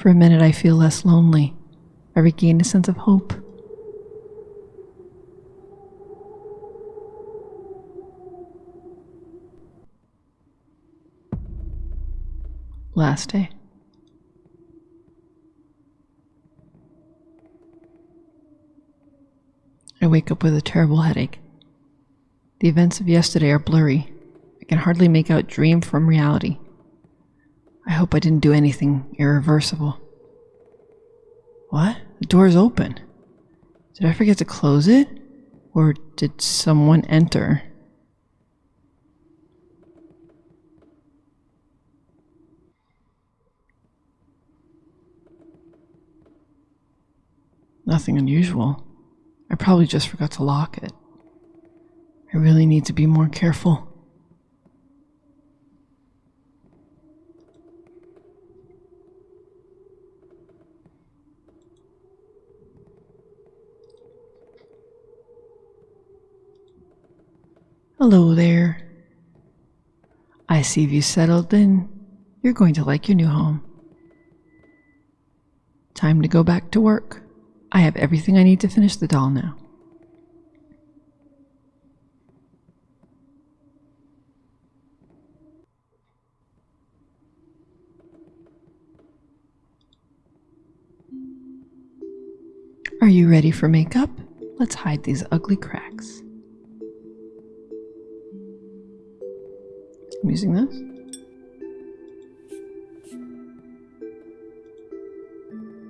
For a minute, I feel less lonely. I regain a sense of hope. Last day. I wake up with a terrible headache. The events of yesterday are blurry. I can hardly make out dream from reality. I hope I didn't do anything irreversible. What? The door is open. Did I forget to close it? Or did someone enter? Nothing unusual. I probably just forgot to lock it. I really need to be more careful. Hello there. I see you settled in. You're going to like your new home. Time to go back to work. I have everything I need to finish the doll now. Are you ready for makeup? Let's hide these ugly cracks. I'm using this.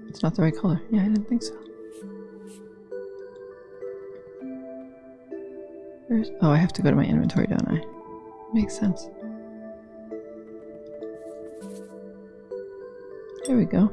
It's not the right color. Yeah, I didn't think so. Where's, oh, I have to go to my inventory, don't I? Makes sense. There we go.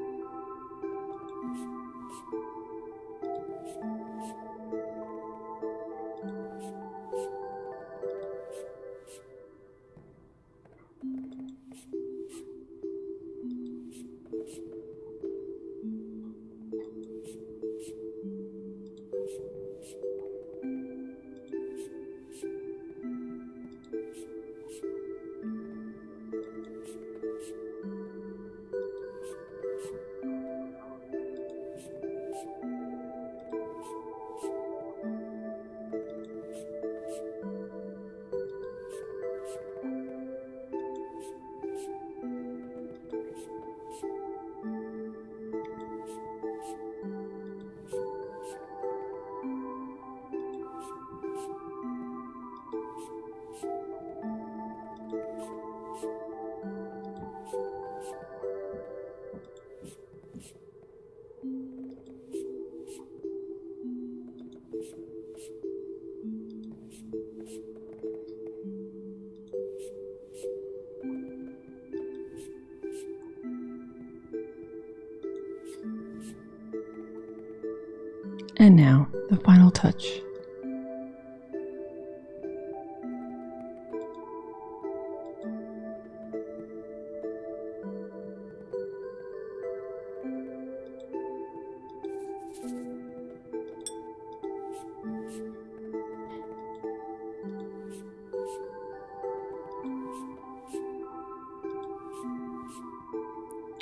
the final touch.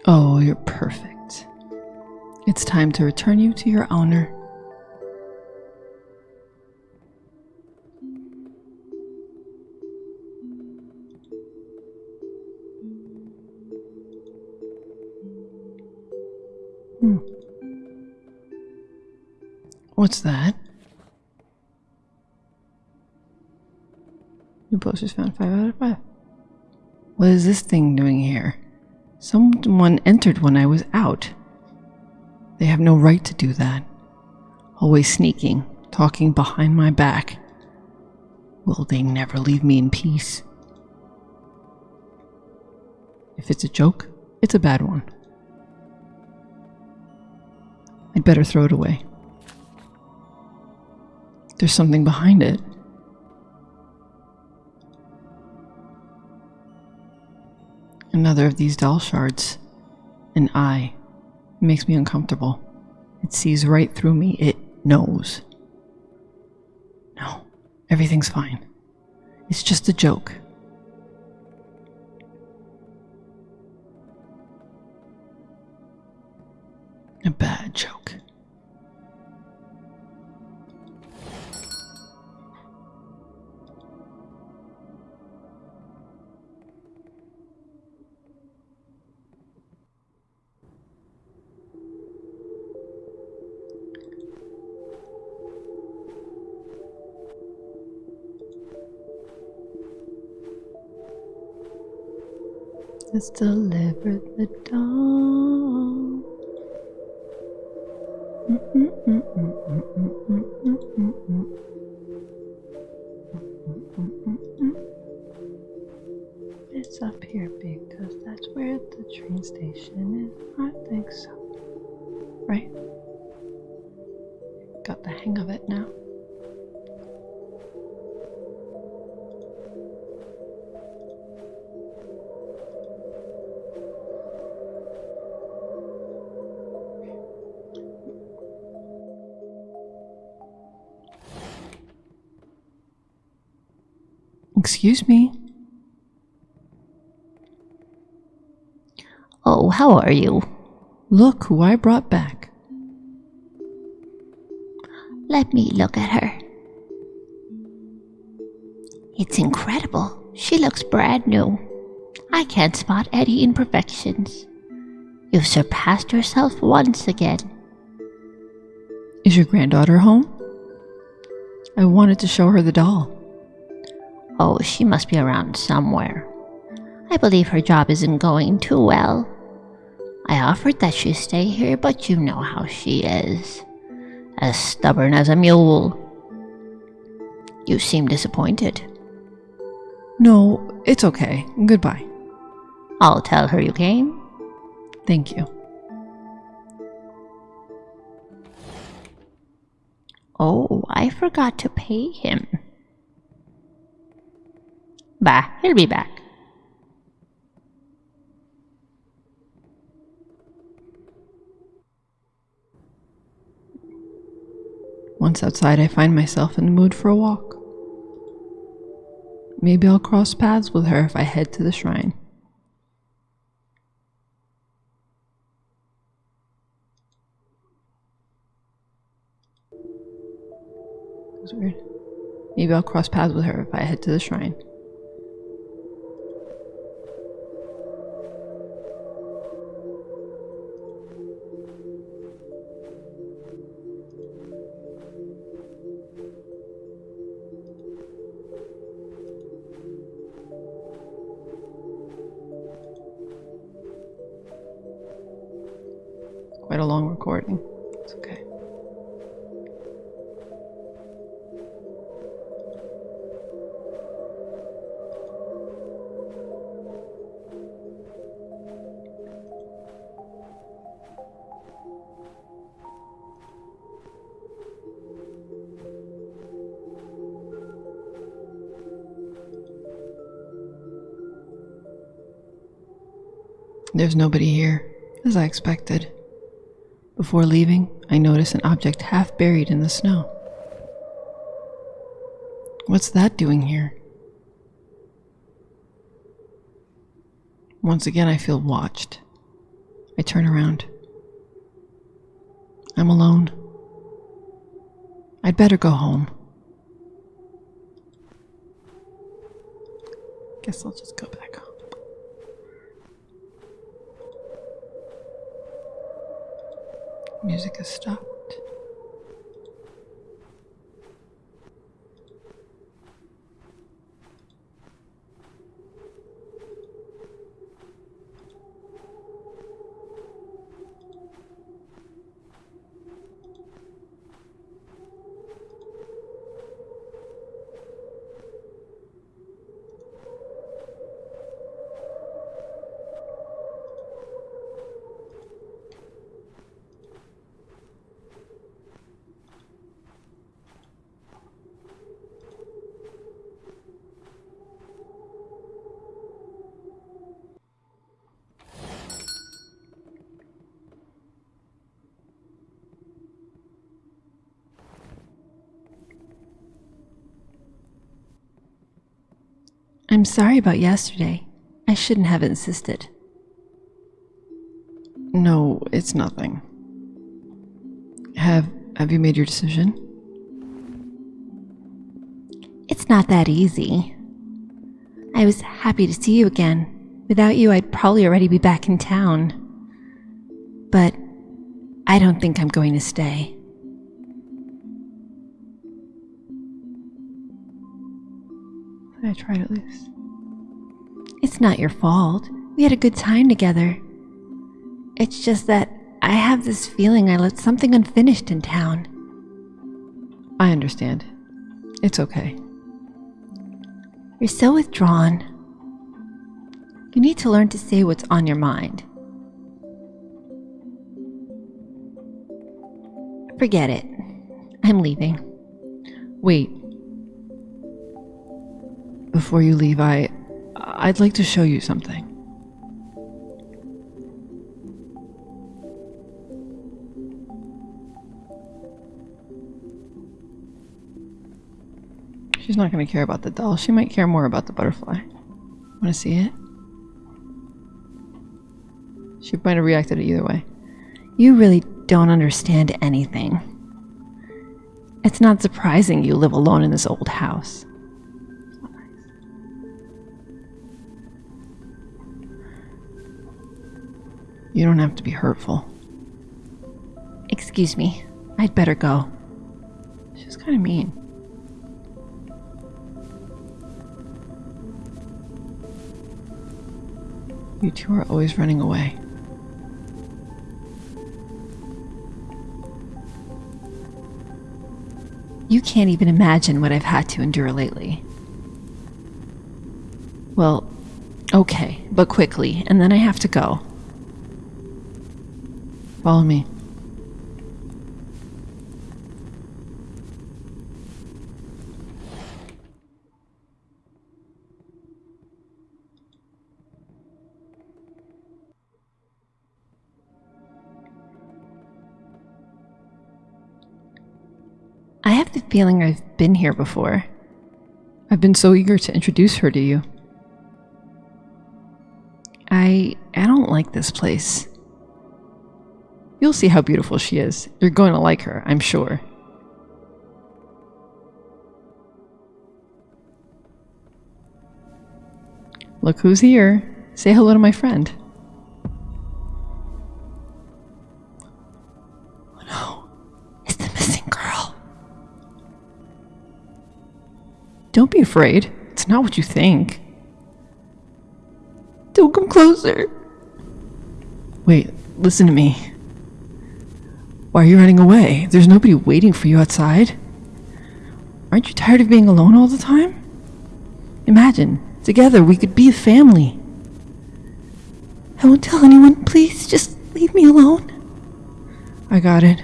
Oh, you're perfect. It's time to return you to your owner. What's that? New posters found 5 out of 5. What is this thing doing here? Someone entered when I was out. They have no right to do that. Always sneaking, talking behind my back. Will they never leave me in peace? If it's a joke, it's a bad one. I'd better throw it away. There's something behind it. Another of these doll shards. An eye. It makes me uncomfortable. It sees right through me. It knows. No, everything's fine. It's just a joke. It's delivered the dawn. It's up here because that's where the train station is. I think so. Right? Got the hang of it now. Excuse me. Oh, how are you? Look who I brought back. Let me look at her. It's incredible. She looks brand new. I can't spot any imperfections. You've surpassed yourself once again. Is your granddaughter home? I wanted to show her the doll. Oh, she must be around somewhere. I believe her job isn't going too well. I offered that she stay here, but you know how she is. As stubborn as a mule. You seem disappointed. No, it's okay. Goodbye. I'll tell her you came. Thank you. Oh, I forgot to pay him. Bah, he'll be back. Once outside, I find myself in the mood for a walk. Maybe I'll cross paths with her if I head to the shrine. Maybe I'll cross paths with her if I head to the shrine. Recording. It's okay. There's nobody here, as I expected. Before leaving, I notice an object half buried in the snow. What's that doing here? Once again, I feel watched. I turn around. I'm alone. I'd better go home. Guess I'll just go back Music has stopped. I'm sorry about yesterday. I shouldn't have insisted. No, it's nothing. Have have you made your decision? It's not that easy. I was happy to see you again. Without you, I'd probably already be back in town. But I don't think I'm going to stay. I tried at least. It's not your fault. We had a good time together. It's just that I have this feeling I left something unfinished in town. I understand. It's okay. You're so withdrawn. You need to learn to say what's on your mind. Forget it. I'm leaving. Wait. Before you leave, I I'd like to show you something. She's not going to care about the doll. She might care more about the butterfly. Want to see it? She might have reacted either way. You really don't understand anything. It's not surprising you live alone in this old house. You don't have to be hurtful. Excuse me. I'd better go. She's kind of mean. You two are always running away. You can't even imagine what I've had to endure lately. Well, okay, but quickly, and then I have to go. Follow me. I have the feeling I've been here before. I've been so eager to introduce her to you. I I don't like this place. You'll see how beautiful she is. You're going to like her, I'm sure. Look who's here. Say hello to my friend. Oh no. It's the missing girl. Don't be afraid. It's not what you think. Don't come closer. Wait, listen to me. Why are you running away? There's nobody waiting for you outside. Aren't you tired of being alone all the time? Imagine, together we could be a family. I won't tell anyone. Please, just leave me alone. I got it.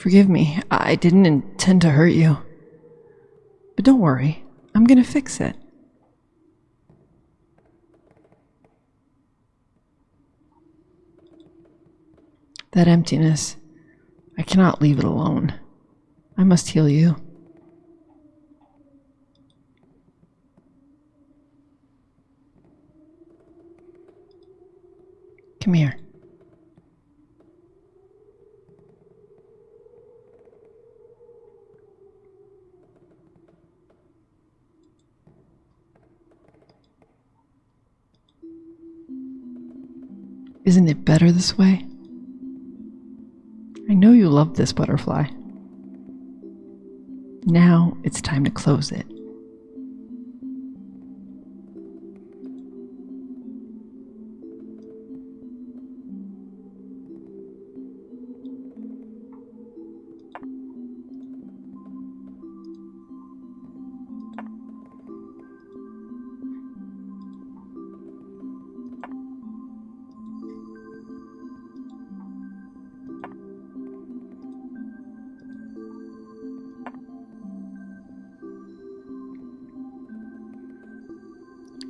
Forgive me, I didn't intend to hurt you. But don't worry, I'm gonna fix it. That emptiness, I cannot leave it alone. I must heal you. Come here. Isn't it better this way? I know you love this butterfly. Now it's time to close it.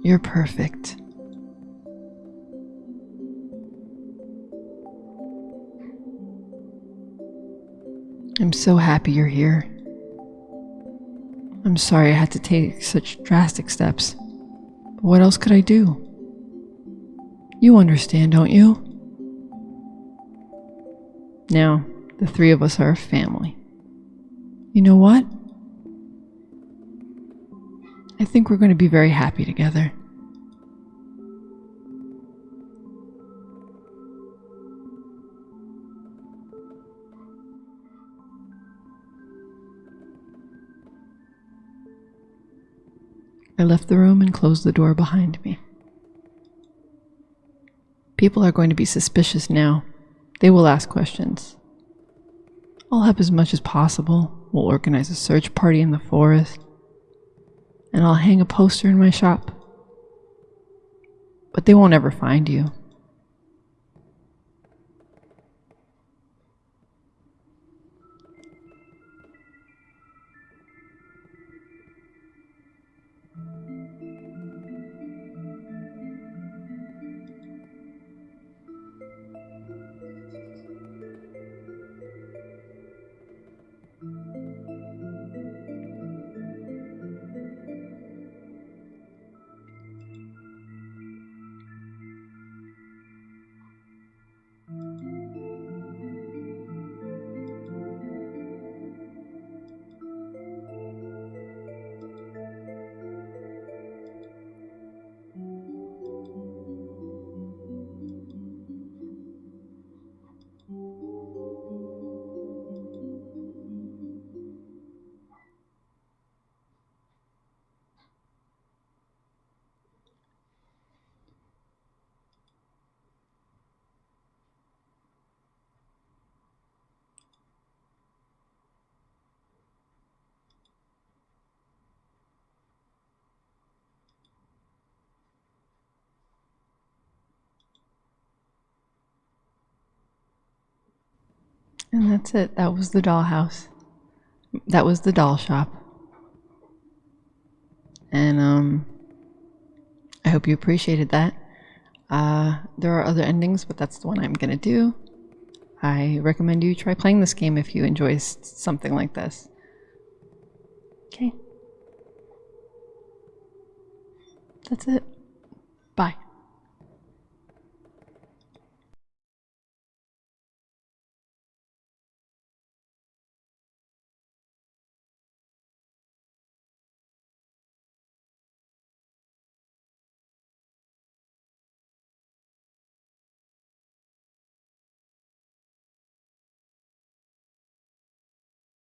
You're perfect. I'm so happy you're here. I'm sorry I had to take such drastic steps. But what else could I do? You understand, don't you? Now, the three of us are a family. You know what? I think we're going to be very happy together. I left the room and closed the door behind me. People are going to be suspicious now. They will ask questions. I'll help as much as possible. We'll organize a search party in the forest. And I'll hang a poster in my shop. But they won't ever find you. And that's it. That was the dollhouse. That was the doll shop. And um I hope you appreciated that. Uh there are other endings, but that's the one I'm going to do. I recommend you try playing this game if you enjoy something like this. Okay. That's it.